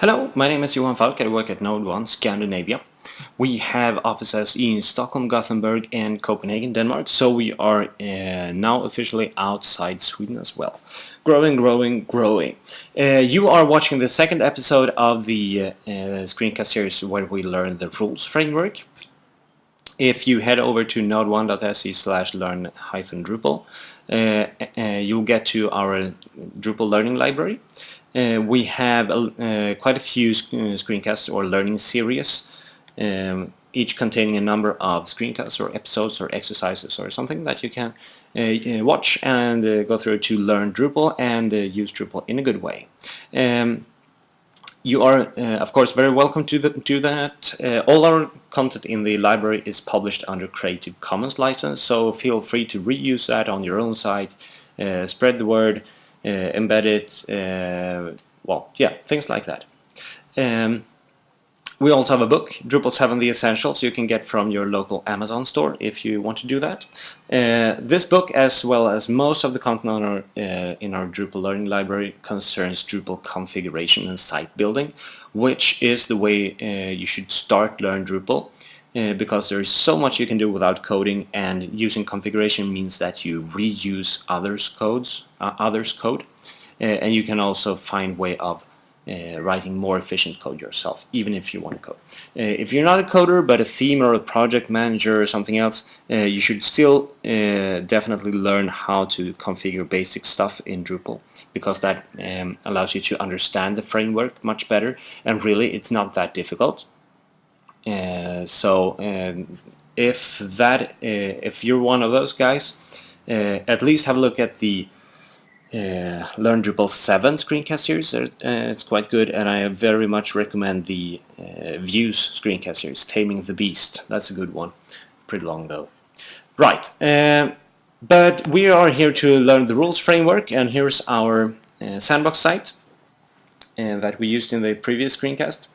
Hello, my name is Johan Falk. I work at Node 1 Scandinavia. We have offices in Stockholm, Gothenburg and Copenhagen, Denmark, so we are uh, now officially outside Sweden as well. Growing, growing, growing. Uh, you are watching the second episode of the uh, screencast series where we learn the rules framework. If you head over to node1.se slash learn hyphen Drupal, uh, uh, you'll get to our Drupal learning library uh, we have uh, quite a few sc uh, screencasts or learning series, um, each containing a number of screencasts or episodes or exercises or something that you can uh, uh watch and uh, go through to learn Drupal and use Drupal in a good way. Um, you are, of course, very welcome to do that. all our content in the library is published under Creative Commons license, so feel free to reuse that on your own site, spread the word, uh, embed uh, well, yeah, things like that. Um, we also have a book, Drupal 7 The Essentials, you can get from your local Amazon store if you want to do that. Uh, this book, as well as most of the content on our, uh, in our Drupal Learning Library, concerns Drupal configuration and site building, which is the way uh, you should start learn Drupal. Uh, because there's so much you can do without coding and using configuration means that you reuse others codes uh, others code. Uh, and you can also find way of uh, writing more efficient code yourself even if you want to code. Uh, if you're not a coder but a themer or a project manager or something else you should still definitely learn how to configure basic stuff in Drupal because that um, allows you to understand the framework much better. And really it's not that difficult uh, so um, if that uh, if you're one of those guys uh, at least have a look at the uh, Learn Drupal 7 screencast series. Uh, it's quite good and I very much recommend the uh, Views screencast series Taming the Beast. That's a good one. Pretty long though. Right um, but we are here to learn the rules framework and here's our sandbox site that we used in the previous screencast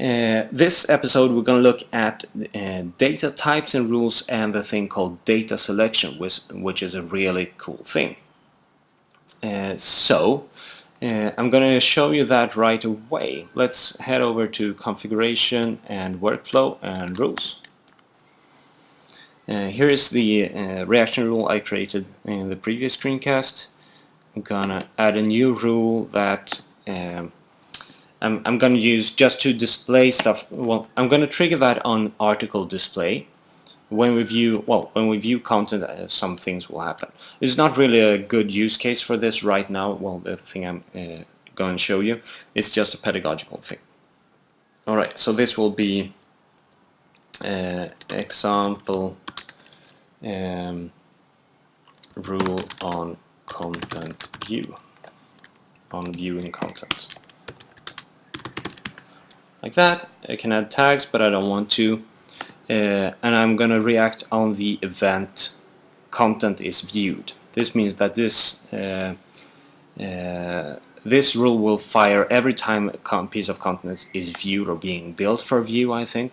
uh, this episode we're going to look at uh, data types and rules and the thing called data selection which, which is a really cool thing. Uh, so uh, I'm going to show you that right away. Let's head over to configuration and workflow and rules. Uh, here is the uh, reaction rule I created in the previous screencast. I'm gonna add a new rule that um, I'm, I'm going to use just to display stuff. Well, I'm going to trigger that on article display. When we view, well, when we view content, uh, some things will happen. It's not really a good use case for this right now. Well, the thing I'm uh, going to show you is just a pedagogical thing. All right, so this will be uh, example um, rule on content view, on viewing content like that. I can add tags, but I don't want to. Uh, and I'm going to react on the event content is viewed. This means that this uh, uh, this rule will fire every time a piece of content is viewed or being built for view, I think.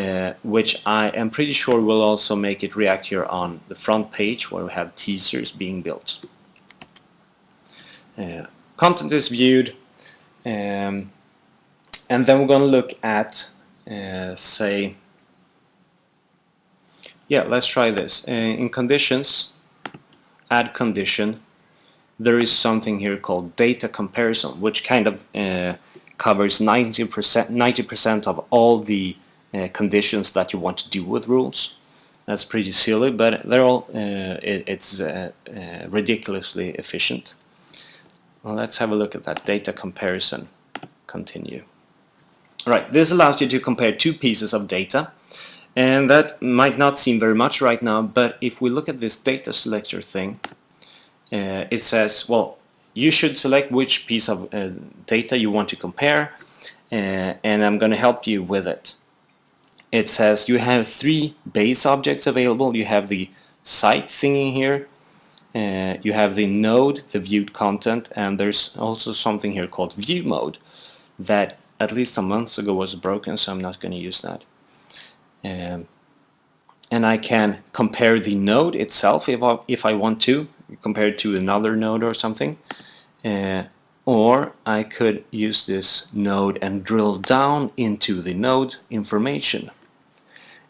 Uh, which I am pretty sure will also make it react here on the front page where we have teasers being built. Uh, content is viewed. Um, and then we're going to look at uh, say yeah let's try this. Uh, in conditions add condition there is something here called data comparison which kind of uh, covers 90% 90% of all the uh, conditions that you want to do with rules. That's pretty silly but they're all uh, it, it's uh, ridiculously efficient. Well, let's have a look at that data comparison continue Right, this allows you to compare two pieces of data and that might not seem very much right now but if we look at this data selector thing uh, it says well you should select which piece of uh, data you want to compare uh, and I'm gonna help you with it. It says you have three base objects available. You have the site thingy here uh, you have the node the viewed content and there's also something here called view mode that at least a month ago was broken so I'm not going to use that um, and I can compare the node itself if I, if I want to compare it to another node or something uh, or I could use this node and drill down into the node information.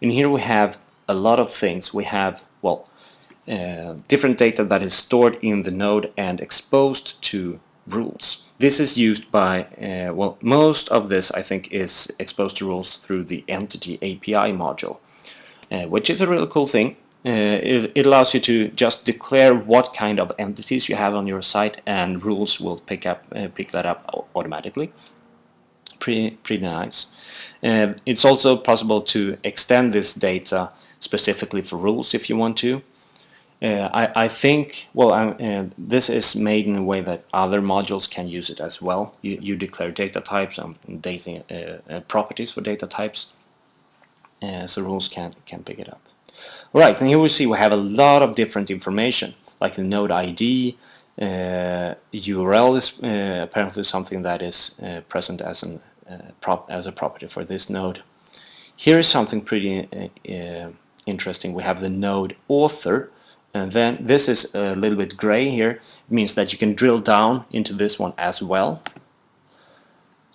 And here we have a lot of things. We have, well, uh, different data that is stored in the node and exposed to rules. This is used by, uh, well, most of this I think is exposed to rules through the Entity API module, uh, which is a really cool thing. Uh, it, it, allows you to just declare what kind of entities you have on your site and rules will pick up uh, pick that up automatically. Pretty, pretty nice. Uh, it's also possible to extend this data specifically for rules if you want to. Uh, I, I, think, well, uh, this is made in a way that other modules can use it as well. You, you declare data types and data uh, uh, properties for data types, uh, so rules can, can pick it up. Right, and here we see we have a lot of different information, like the node ID, URL is apparently something that is present as, an, prop as a property for this node. Here is something pretty interesting. We have the node author, and then this is a little bit gray here. It means that you can drill down into this one as well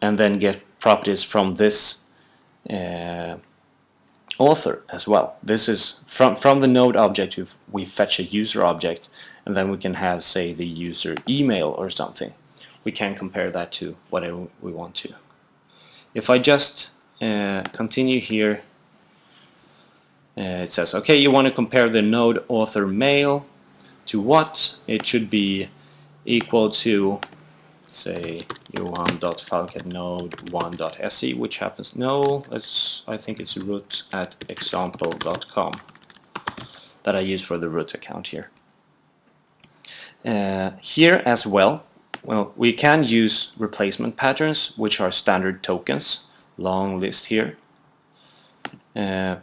and then get properties from this uh, author as well. This is from, from the node object we fetch a user object and then we can have say the user email or something. We can compare that to whatever we want to. If I just uh, continue here it says, okay, you want to compare the node author mail to what? It should be equal to, say, johan.falk at node1.se, which happens, no, let's, I think it's root at example.com that I use for the root account here. Uh, here as well, well, we can use replacement patterns, which are standard tokens, long list here. Uh,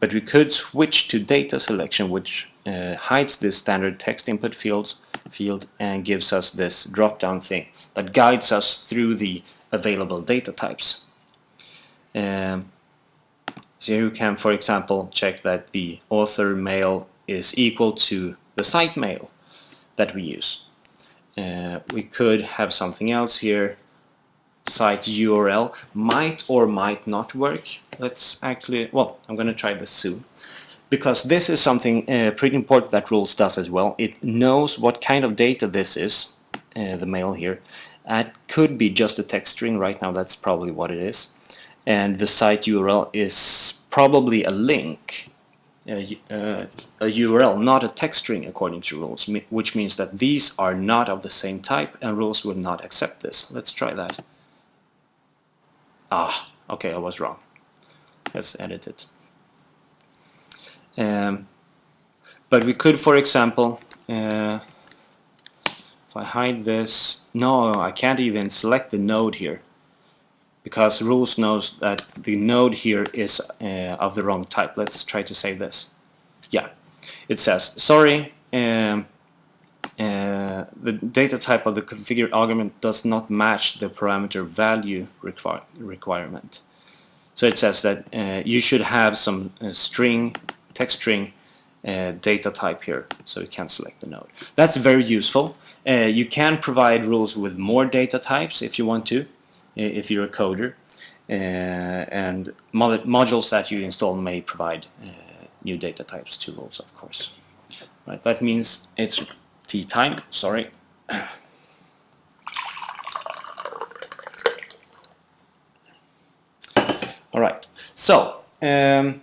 but we could switch to data selection which uh, hides this standard text input fields field and gives us this drop-down thing that guides us through the available data types. Um, so you can, for example, check that the author mail is equal to the site mail that we use. Uh, we could have something else here site URL might or might not work. Let's actually, well, I'm going to try this soon. Because this is something uh, pretty important that rules does as well. It knows what kind of data this is, uh, the mail here. It could be just a text string right now, that's probably what it is. And the site URL is probably a link, uh, uh, a URL, not a text string according to rules, which means that these are not of the same type and rules will not accept this. Let's try that. Ah, okay, I was wrong. Let's edit it. Um, but we could, for example, uh, if I hide this, no, I can't even select the node here because rules knows that the node here is uh, of the wrong type. Let's try to save this. Yeah, it says, sorry, um, uh, the data type of the configured argument does not match the parameter value require requirement. So it says that uh, you should have some uh, string, text string uh, data type here, so you can select the node. That's very useful. Uh, you can provide rules with more data types if you want to, if you're a coder. and mod modules that you install may provide new data types to rules, of course. Right, that means it's tea time, sorry. All right, so um,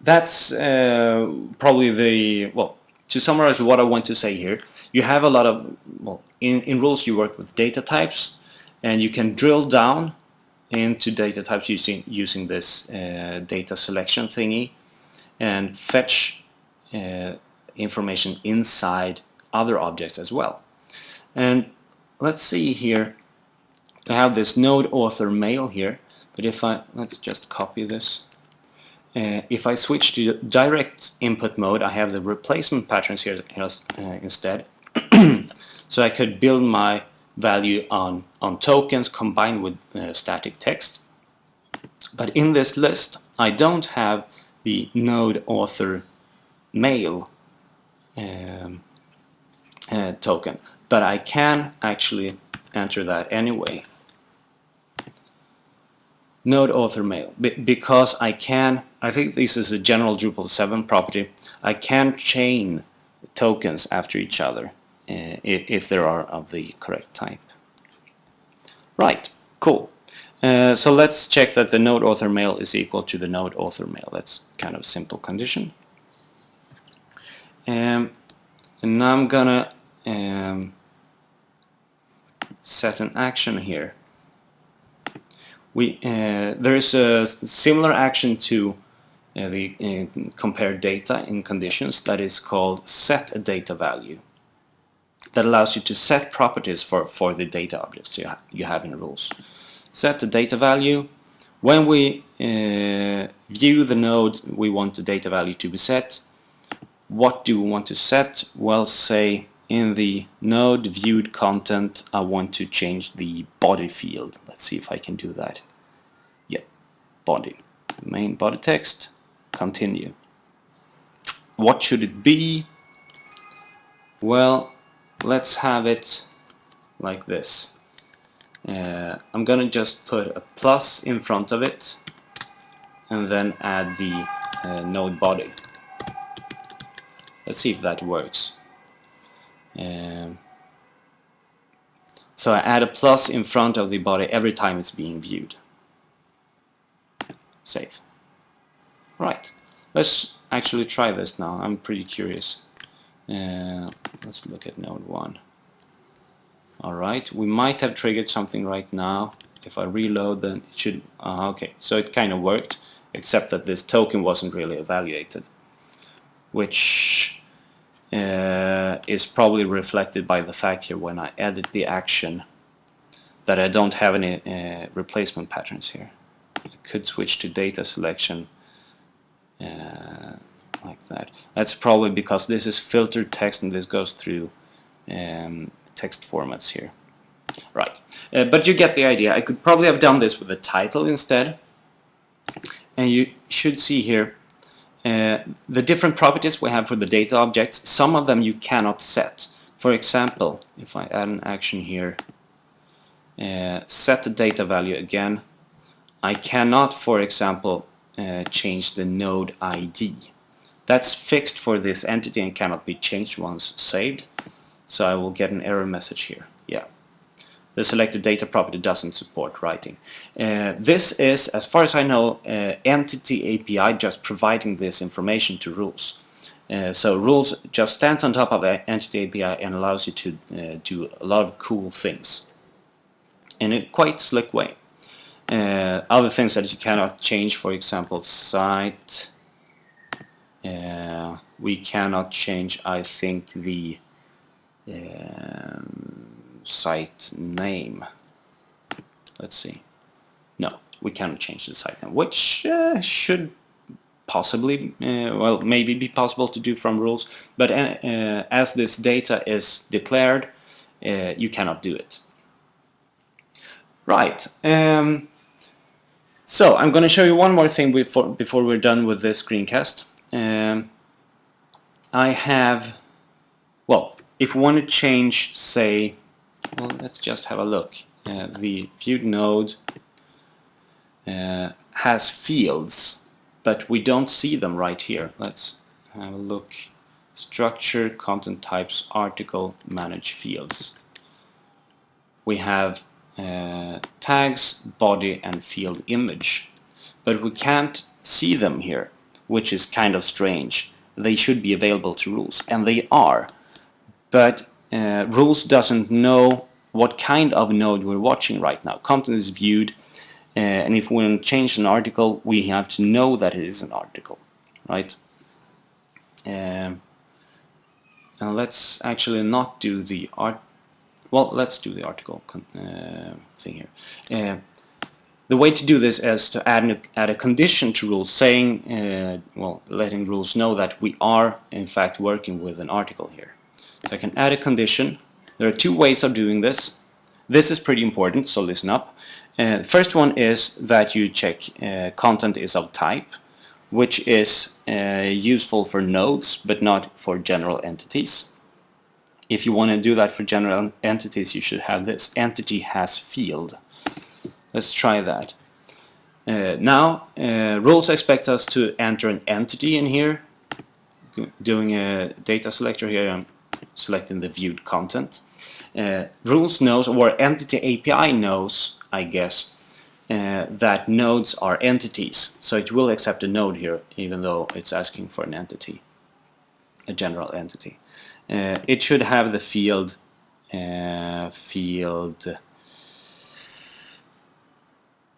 that's uh, probably the, well, to summarize what I want to say here, you have a lot of, well, in, in rules you work with data types and you can drill down into data types using, using this uh, data selection thingy and fetch uh, information inside other objects as well. And let's see here, I have this node author mail here, but if I, let's just copy this. Uh, if I switch to direct input mode, I have the replacement patterns here uh, instead. so I could build my value on, on tokens combined with uh, static text. But in this list, I don't have the node author mail um, uh, token but I can actually enter that anyway. Node author mail Be because I can I think this is a general Drupal 7 property I can chain tokens after each other uh, if, there are of the correct type. Right, cool. Uh, so let's check that the node author mail is equal to the node author mail. That's kind of simple condition. Um, and now I'm gonna um, set an action here. We uh, there is a similar action to uh, the uh, compare data in conditions that is called set a data value that allows you to set properties for, for the data objects you, ha you have in rules. Set the data value. When we uh, view the node we want the data value to be set, what do we want to set? Well, say in the node viewed content I want to change the body field. Let's see if I can do that. Yeah, body. Main body text, continue. What should it be? Well, let's have it like this. Uh, I'm gonna just put a plus in front of it and then add the uh, node body. Let's see if that works. Um, so I add a plus in front of the body every time it's being viewed. Save. Right. Let's actually try this now. I'm pretty curious. Uh, let's look at node 1. Alright, we might have triggered something right now. If I reload then it should... Uh, okay, so it kind of worked, except that this token wasn't really evaluated. Which uh, is probably reflected by the fact here when I edit the action that I don't have any uh, replacement patterns here. I could switch to data selection uh, like that. That's probably because this is filtered text and this goes through um, text formats here. Right, uh, but you get the idea. I could probably have done this with a title instead. And you should see here uh, the different properties we have for the data objects. Some of them you cannot set. For example, if I add an action here, uh, set the data value again, I cannot, for example, uh, change the node ID. That's fixed for this entity and cannot be changed once saved. So I will get an error message here. The selected data property doesn't support writing. Uh, this is, as far as I know, uh, Entity API just providing this information to rules. Uh, so rules just stands on top of Entity API and allows you to uh, do a lot of cool things in a quite slick way. Uh, other things that you cannot change, for example, site uh, we cannot change I think the um, site name. Let's see. No we cannot change the site name which uh, should possibly uh, well maybe be possible to do from rules but uh, uh, as this data is declared uh, you cannot do it. Right um, so I'm going to show you one more thing before, before we're done with this screencast. Um, I have, well, if we want to change, say, well, let's just have a look. Uh, the viewed node uh, has fields, but we don't see them right here. Let's have a look. Structure, content types, article, manage fields. We have uh, tags, body, and field image, but we can't see them here which is kind of strange. They should be available to rules, and they are. But uh, rules doesn't know what kind of node we're watching right now. Content is viewed, uh, and if we want to change an article, we have to know that it is an article, right? Um, and let's actually not do the art. Well, let's do the article uh, thing here. Uh, the way to do this is to add, an, add a condition to rules saying, uh, well, letting rules know that we are in fact working with an article here. So I can add a condition. There are two ways of doing this. This is pretty important, so listen up. Uh, first one is that you check uh, content is of type, which is uh, useful for nodes but not for general entities. if you want to do that for general entities you should have this entity has field let's try that uh, now uh, rules expect us to enter an entity in here doing a data selector here I'm selecting the viewed content. Uh, rules knows or entity API knows I guess uh, that nodes are entities. So it will accept a node here even though it's asking for an entity a general entity. Uh, it should have the field uh, field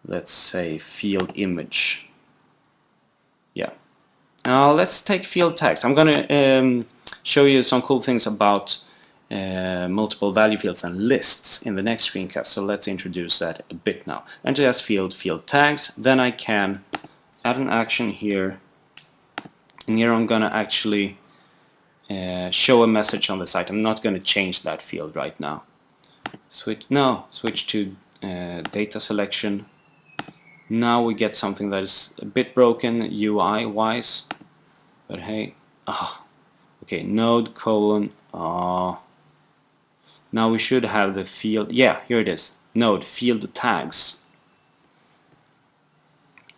let's say field image. Yeah. Now let's take field text. I'm gonna um, show you some cool things about uh, multiple value fields and lists in the next screencast so let's introduce that a bit now as field field tags then I can add an action here and here I'm gonna actually uh, show a message on the site. I'm not going to change that field right now. Switch no, switch to uh, data selection. Now we get something that is a bit broken UI wise, but hey, ah, okay, node colon. Ah, now we should have the field. Yeah, here it is. Node field tags.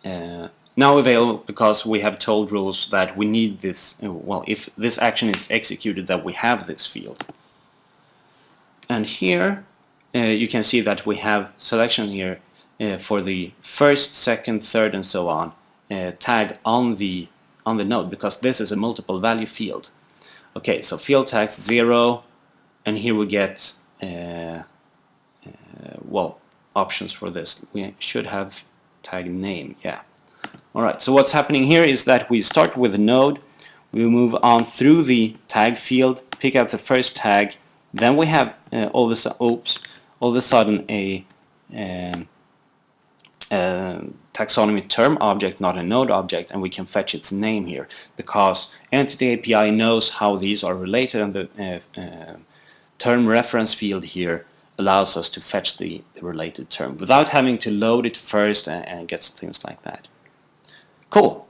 Uh, now available because we have told rules that we need this, uh, well, if this action is executed that we have this field. And here uh, you can see that we have selection here uh, for the first, second, third and so on uh, tag on the on the node because this is a multiple value field. Okay, so field tags 0 and here we get uh, uh, well options for this. We should have tag name, yeah. Alright, so what's happening here is that we start with a node, we move on through the tag field, pick out the first tag, then we have uh, all, of a, oops, all of a sudden a, um, taxonomy term object, not a node object, and we can fetch its name here because Entity API knows how these are related and the uh, uh, term reference field here allows us to fetch the, the, related term without having to load it first and, and get things like that. Cool.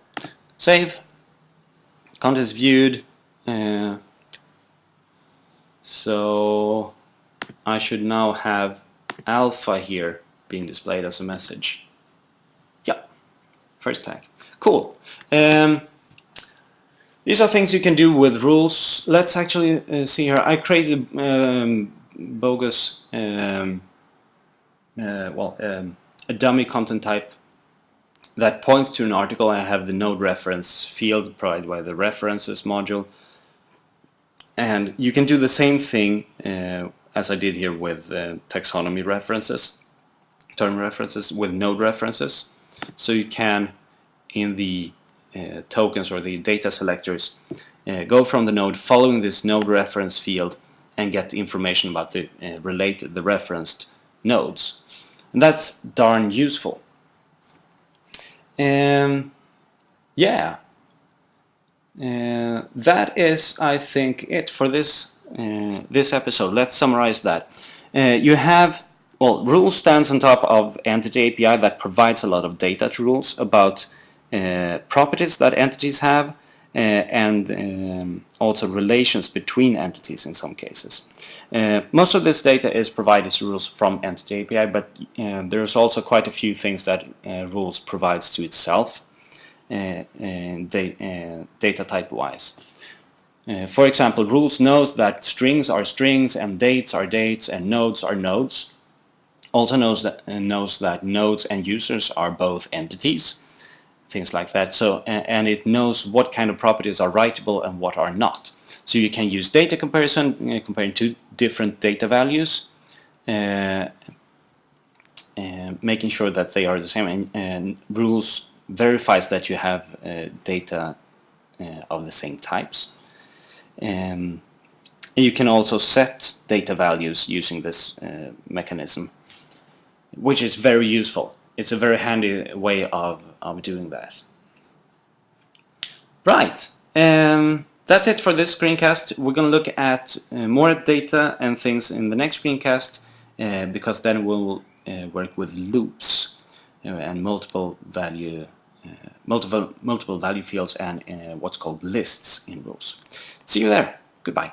Save. Contents viewed. Uh, so I should now have alpha here being displayed as a message. First tag. Cool. Um, these are things you can do with rules. Let's actually uh, see here. I created um, bogus, um, uh, well, um, a dummy content type that points to an article. I have the node reference field provided by the references module. And you can do the same thing uh, as I did here with uh, taxonomy references, term references with node references. So you can, in the uh, tokens or the data selectors, uh, go from the node following this node reference field and get information about the uh, related, the referenced nodes. And that's darn useful. Um, yeah, uh, that is, I think, it for this uh, this episode. Let's summarize that. Uh, you have well, rules stands on top of entity API that provides a lot of data to rules about uh, properties that entities have uh, and um, also relations between entities in some cases. Uh, most of this data is provided to rules from Entity API, but uh, there's also quite a few things that uh, rules provides to itself, uh, da data type wise. For example, rules knows that strings are strings and dates are dates and nodes are nodes. Also knows that knows that nodes and users are both entities, things like that. So and it knows what kind of properties are writable and what are not. So you can use data comparison, uh, comparing two different data values, uh, uh, making sure that they are the same, and, and rules verifies that you have uh, data uh, of the same types. Um, you can also set data values using this mechanism, which is very useful. It's a very handy way of, of doing that. Right. Um, that's it for this screencast. We're going to look at uh, more data and things in the next screencast uh, because then we'll uh, work with loops uh, and multiple value uh, multiple multiple value fields and uh, what's called lists in rules. See you there. Goodbye.